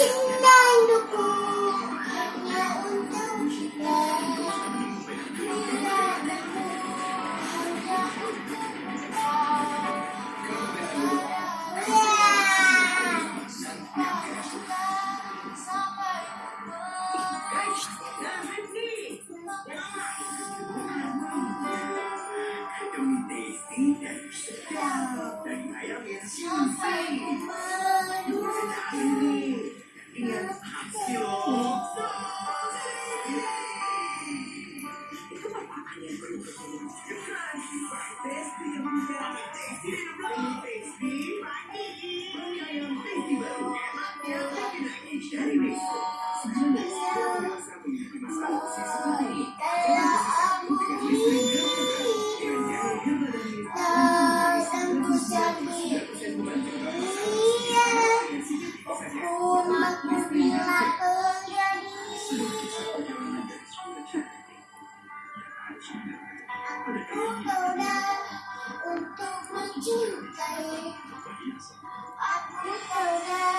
Your face. Dengan Aku coba untuk mencintai Aku coba